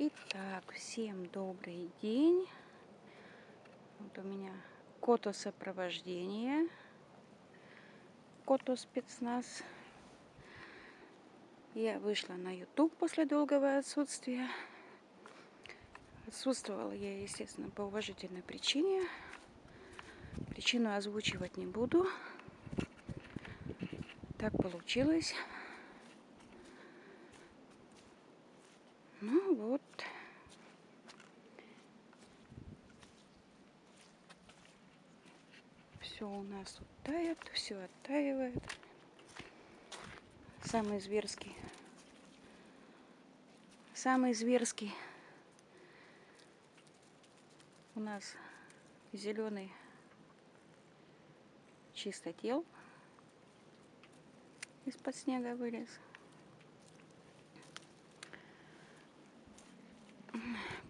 Итак, всем добрый день. Вот у меня кото сопровождение. Кото спецназ. Я вышла на YouTube после долгого отсутствия. Отсутствовала я, естественно, по уважительной причине. Причину озвучивать не буду. Так получилось. Ну вот. Все у нас тут тает, все оттаивает. Самый зверский. Самый зверский. У нас зеленый чистотел из-под снега вылез.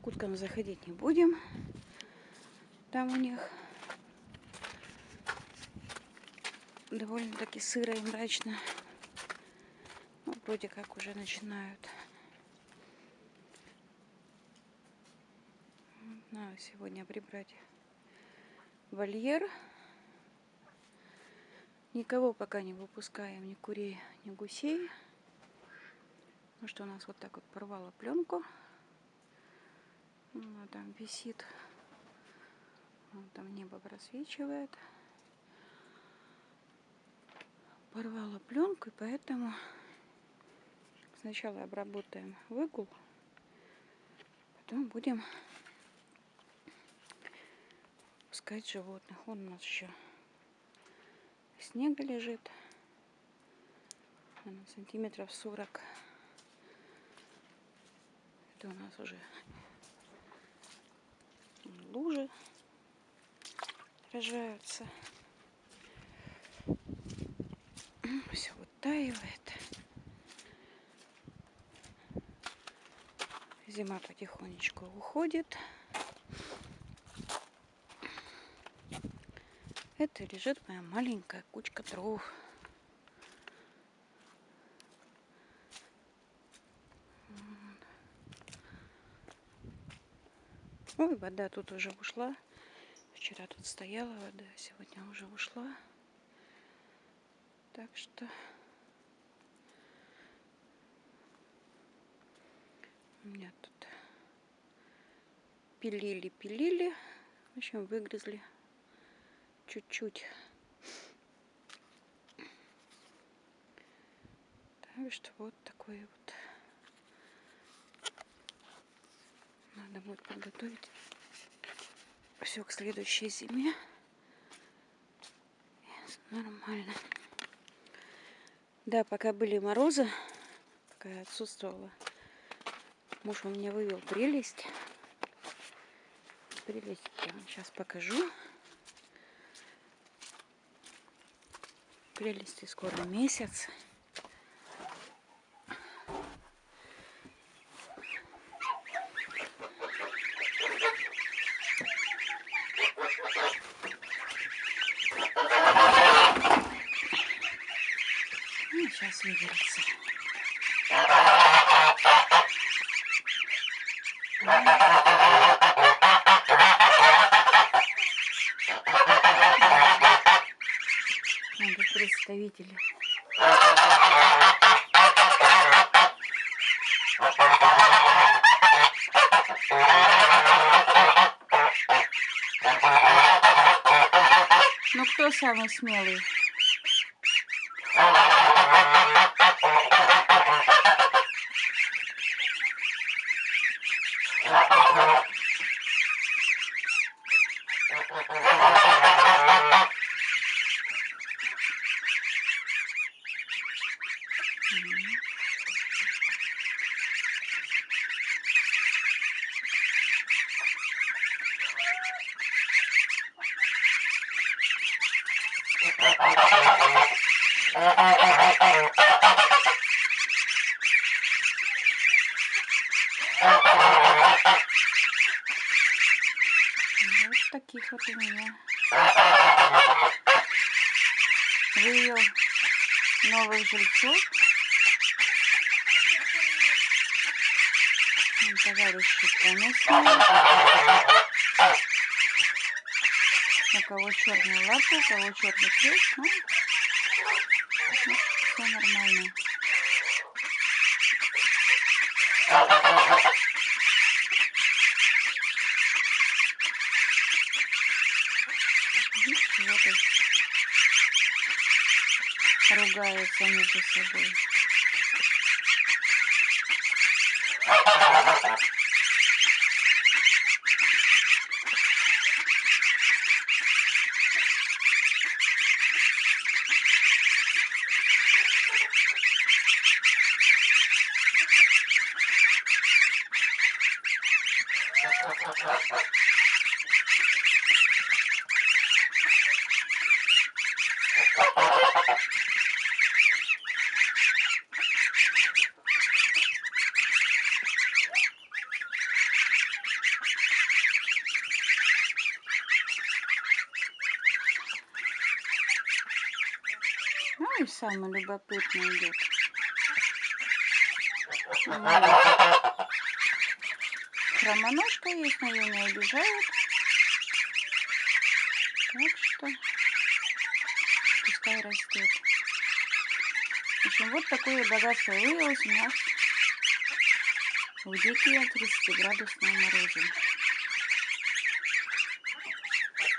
К уткам заходить не будем. Там у них довольно-таки сыро и мрачно. Ну, вроде как уже начинают. Надо сегодня прибрать вольер. Никого пока не выпускаем, ни курей, ни гусей. Ну что, у нас вот так вот порвало пленку. Она там висит. Вон там небо просвечивает. Порвала пленку, и поэтому сначала обработаем выгул, потом будем пускать животных. Он у нас еще снега лежит. Наверное, сантиметров 40. Это у нас уже лужи рожаются. Все вытаивает. Зима потихонечку уходит. Это лежит моя маленькая кучка дров. Ой, вода тут уже ушла. Вчера тут стояла вода, сегодня уже ушла. Так что у меня тут пилили, пилили. В общем, выгрызли чуть-чуть. Так что вот такой вот. Надо будет подготовить все к следующей зиме. Нормально. Да, пока были морозы, пока я отсутствовала, муж у меня вывел прелесть. Прелесть я вам сейчас покажу. Прелести скоро месяц. сейчас выберется. Представители. Ну кто самый смелый? Вот таких вот у меня вывел новых жильцов. Поместные. У кого черная лапа, у кого черный крест. Ну, все нормально. Ругаются между собой. Ну и самый любопытный идет. Хромоножка есть, но ее не обижают. Так что пускай растет. В общем, вот такое богатство выявилось у нас в дикие 30-градусные морозы. Эти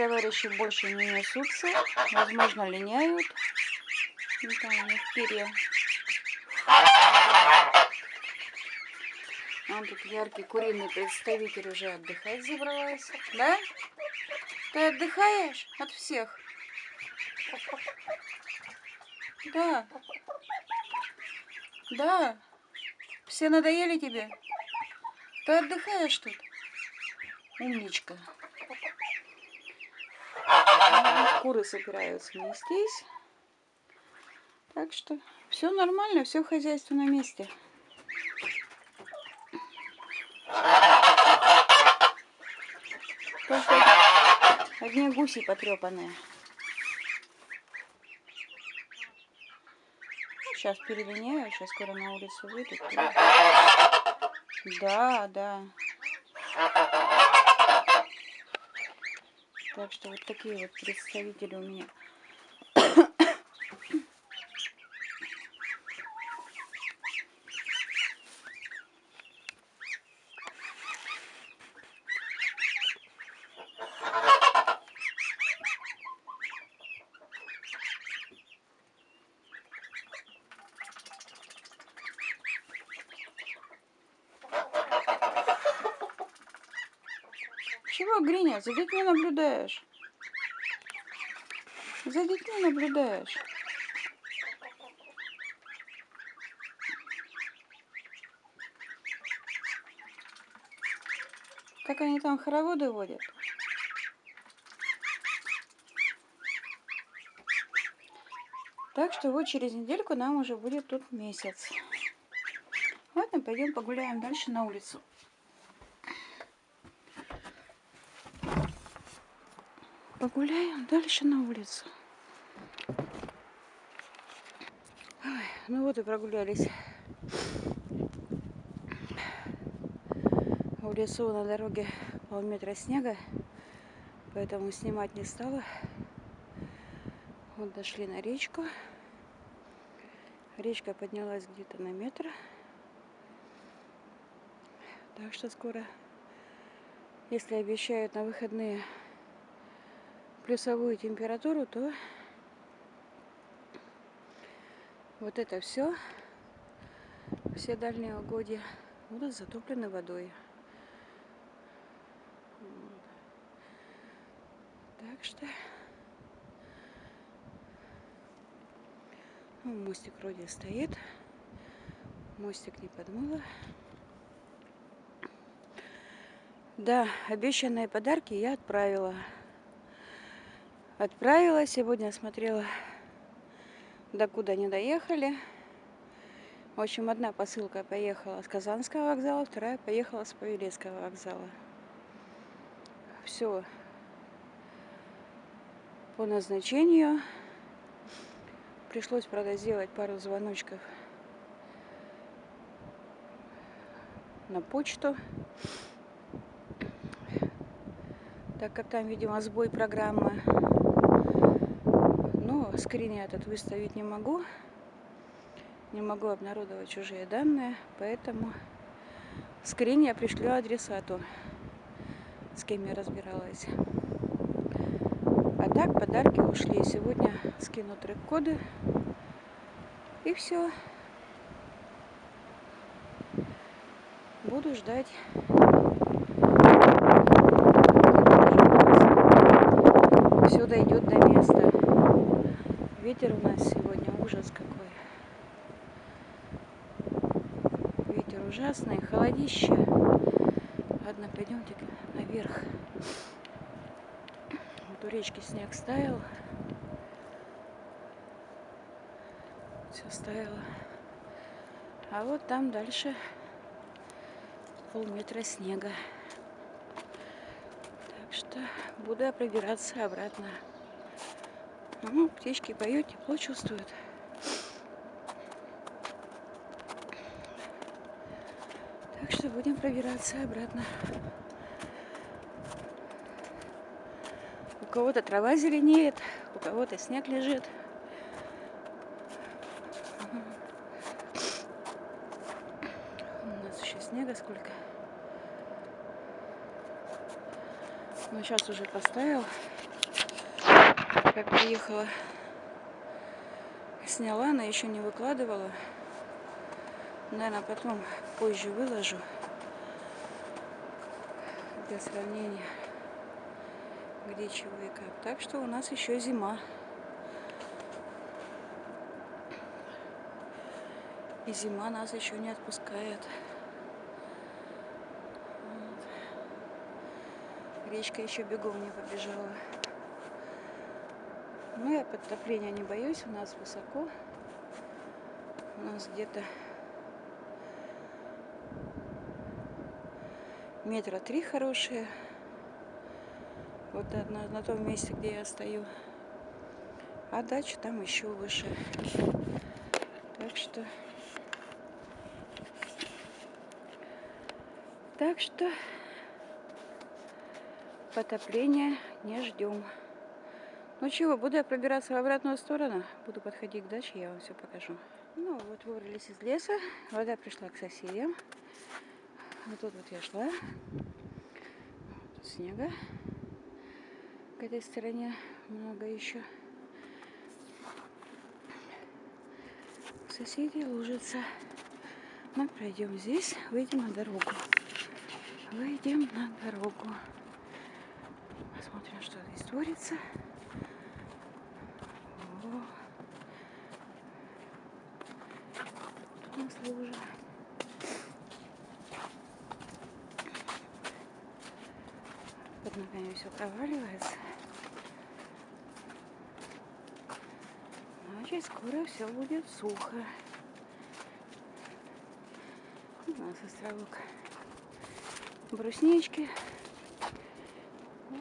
товарищи больше не несутся, возможно, линяют. Ну, там у них перья. Он тут яркий куриный представитель уже отдыхать забрался. Да? Ты отдыхаешь от всех? Да. Да. Все надоели тебе? Ты отдыхаешь тут? Умничка. Куры собираются нестись. Так что все нормально, все хозяйство на месте. Только одни гуси потрепанные. Сейчас перелиняю, сейчас скоро на улицу выйдут. Да, да. Так что вот такие вот представители у меня. Гриня, за детьми наблюдаешь? За детьми наблюдаешь. Как они там хороводы водят? Так что вот через недельку нам уже будет тут месяц. Ладно, пойдем погуляем дальше на улицу. Погуляем дальше на улицу. Ой, ну вот и прогулялись. В лесу на дороге полметра снега, поэтому снимать не стала. Вот дошли на речку. Речка поднялась где-то на метр. Так что скоро, если обещают на выходные плюсовую температуру, то вот это все, все дальние угодья будут затоплены водой. Так что ну, мостик вроде стоит. Мостик не подмыло. Да, обещанные подарки я отправила отправила. Сегодня смотрела, до куда не доехали. В общем, одна посылка поехала с Казанского вокзала, вторая поехала с Павелецкого вокзала. Все по назначению. Пришлось, правда, сделать пару звоночков на почту. Так как там, видимо, сбой программы. Скрин я этот выставить не могу. Не могу обнародовать чужие данные. Поэтому скрин я пришлю адресату, с кем я разбиралась. А так подарки ушли. Сегодня скину трек-коды. И все. Буду ждать. Все дойдет до места. Ветер у нас сегодня ужас какой. Ветер ужасный, холодище. Ладно, пойдемте наверх. Вот у речки снег стаял. Все стаяло. А вот там дальше полметра снега. Так что буду пробираться обратно. Ну, птички поют, тепло чувствуют. Так что будем пробираться обратно. У кого-то трава зеленеет, у кого-то снег лежит. У нас еще снега сколько. Но сейчас уже поставил. Как приехала, сняла, но еще не выкладывала. Наверное, потом позже выложу для сравнения, где чего и как. Так что у нас еще зима. И зима нас еще не отпускает. Речка еще бегом не побежала. Ну, я подтопления не боюсь, у нас высоко. У нас где-то метра три хорошие. Вот на, на том месте, где я стою. А дача там еще выше. Так что... Так что потопления не ждем. Ну чего, буду я пробираться в обратную сторону. Буду подходить к даче, я вам все покажу. Ну вот выбрались из леса. Вода пришла к соседям. Вот тут вот я шла. Тут снега. К этой стороне много еще. Соседи лужица. Мы пройдем здесь, выйдем на дорогу. Выйдем на дорогу. Посмотрим, что здесь творится. О. Лужа. Под ногами все проваливается. Значит, скоро все будет сухо. У нас островок бруснички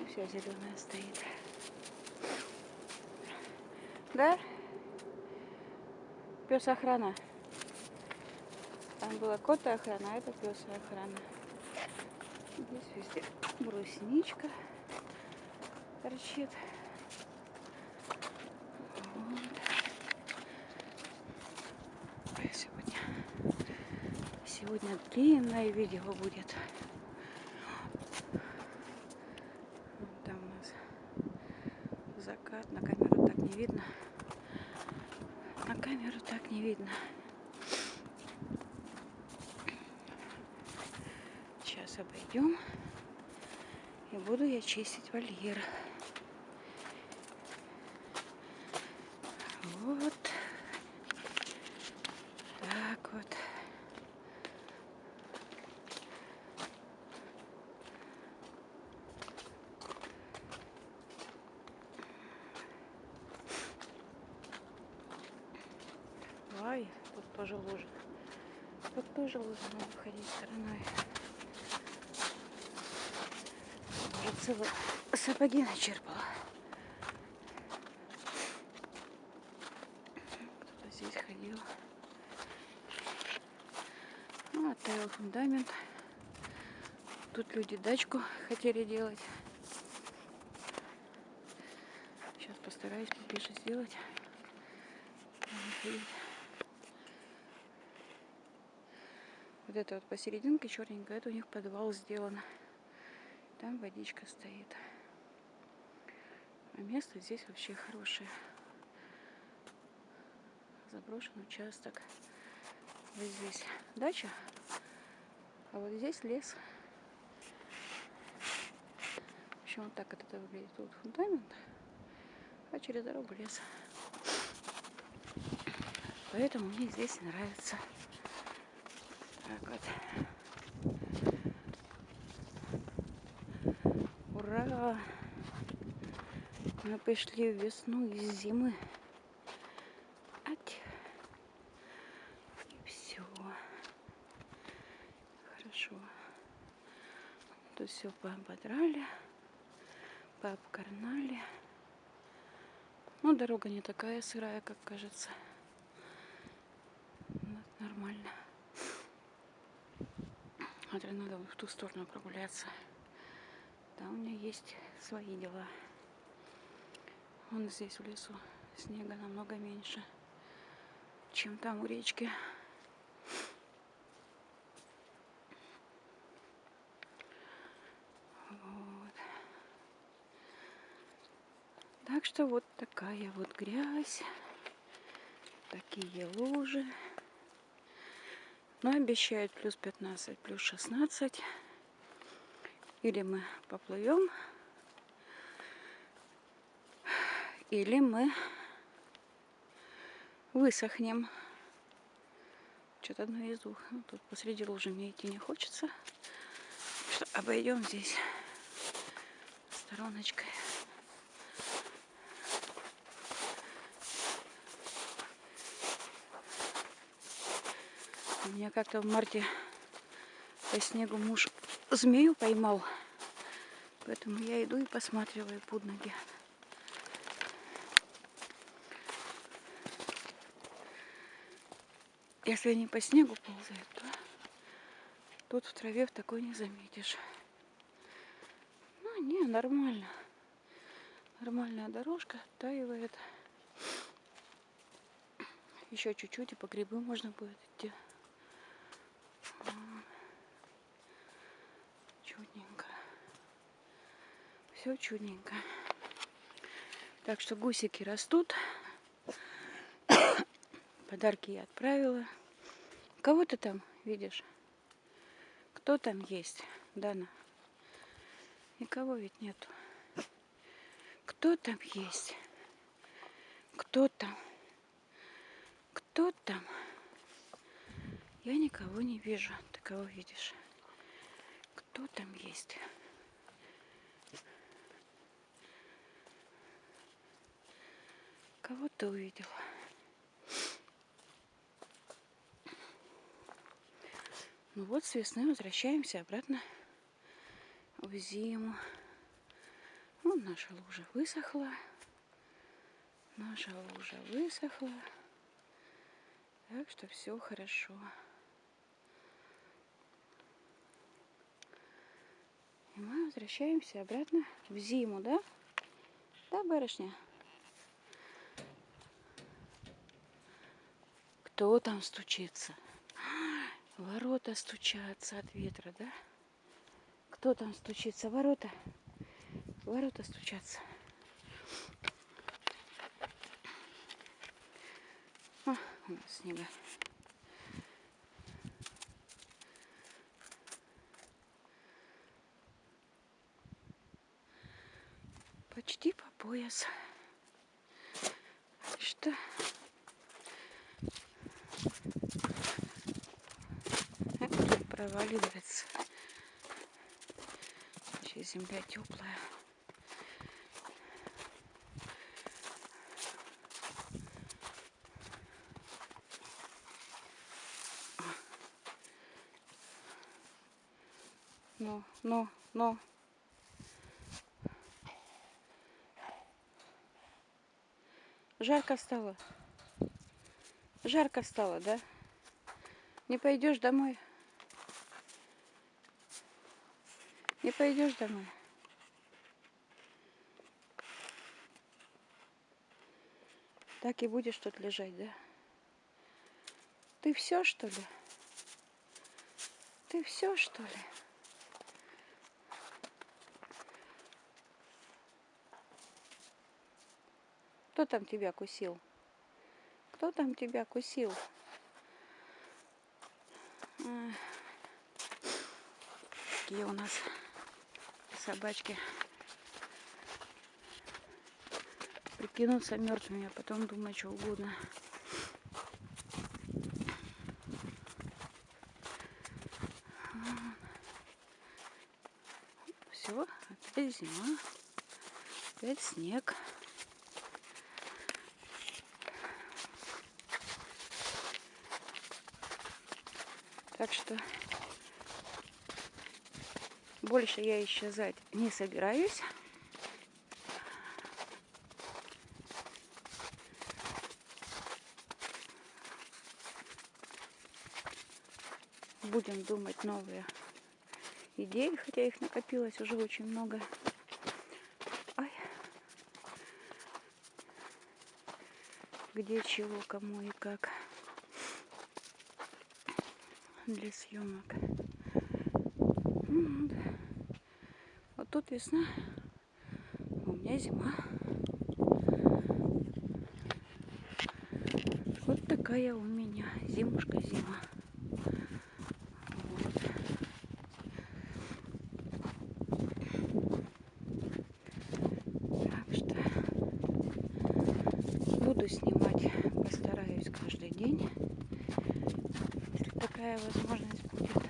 вся зеленая стоит. Да? Пес охрана. Там была кот охрана, а это пес охрана. Здесь везде брусничка торчит. Вот. Сегодня, сегодня длинное видео будет. закат. На камеру так не видно. На камеру так не видно. Обойдем. И буду я чистить вольер. Вот. Так вот. Ай, тут тоже лужа. Тут тоже лучше надо ходить стороной. Целые сапоги начерпала. Кто-то здесь ходил. Ну, оттаял фундамент. Тут люди дачку хотели делать. Сейчас постараюсь поближе сделать. Вот это вот посерединке черненькое, это у них подвал сделан. Там водичка стоит. А место здесь вообще хорошее. Заброшенный участок. Вот здесь дача, а вот здесь лес. В общем, вот так это выглядит. Тут фундамент, а через дорогу лес. Поэтому мне здесь нравится. Так вот. Ура! Мы пришли в весну из зимы. Все. Хорошо. Тут все поободрали, пообкарнали. Ну, дорога не такая сырая, как кажется. Нормально. Смотри, надо в ту сторону прогуляться. Там у меня есть свои дела. Вон здесь в лесу снега намного меньше, чем там у речки. Вот. Так что вот такая вот грязь, такие лужи. Но обещают плюс 15, плюс 16. Или мы поплывем, или мы высохнем. Что-то одно из двух. Ну, тут посреди лужи мне идти не хочется. Что обойдем здесь стороночкой. У меня как-то в марте по снегу муж змею поймал. Поэтому я иду и посматриваю под ноги. Если они по снегу ползают, то тут в траве в такой не заметишь. Ну, не, нормально. Нормальная дорожка, оттаивает. Еще чуть-чуть, и по грибы можно будет идти. Чудненько. Все чудненько. Так что гусики растут. Подарки я отправила. Кого ты там видишь? Кто там есть, Дана? Никого ведь нету. Кто там есть? Кто там? Кто там? Я никого не вижу. Ты кого видишь? Кто там есть? Кого ты увидела? Ну вот с весны возвращаемся обратно в зиму. Вот наша лужа высохла. Наша лужа высохла. Так что все хорошо. И мы возвращаемся обратно в зиму, да? Да, барышня? Кто там стучится? Ворота стучатся от ветра, да? Кто там стучится? Ворота. Ворота стучатся. О, у нас снега. Почти по пояс. Что? Проваливается. Еще земля теплая. Ну, ну, ну. Жарко стало. Жарко стало, да? Не пойдешь домой? Пойдешь домой? Так и будешь тут лежать, да? Ты все, что ли? Ты все, что ли? Кто там тебя кусил? Кто там тебя кусил? Какие у нас собачки прикинуться мертвыми, а потом думать что угодно. Все, опять зима, опять снег. Так что больше я исчезать не собираюсь. Будем думать новые идеи, хотя их накопилось уже очень много. Ай. Где чего, кому и как для съемок. Вот тут весна, у меня зима. Вот такая у меня зимушка-зима. Вот. Так что буду снимать, постараюсь каждый день такая возможность будет.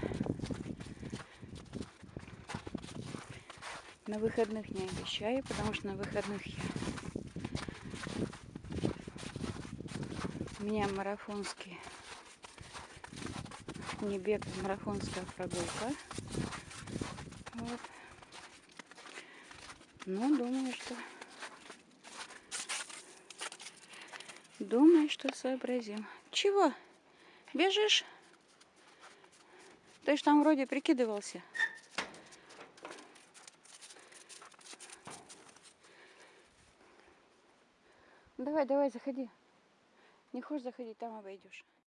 На выходных не обещаю, потому что на выходных я... У меня марафонский, не бег, а марафонская прогулка. Вот. Ну, думаю, что... Думаю, что сообразим. Чего? Бежишь? Ты ж там вроде прикидывался. Давай, давай, заходи. Не хочешь заходить, там обойдешь.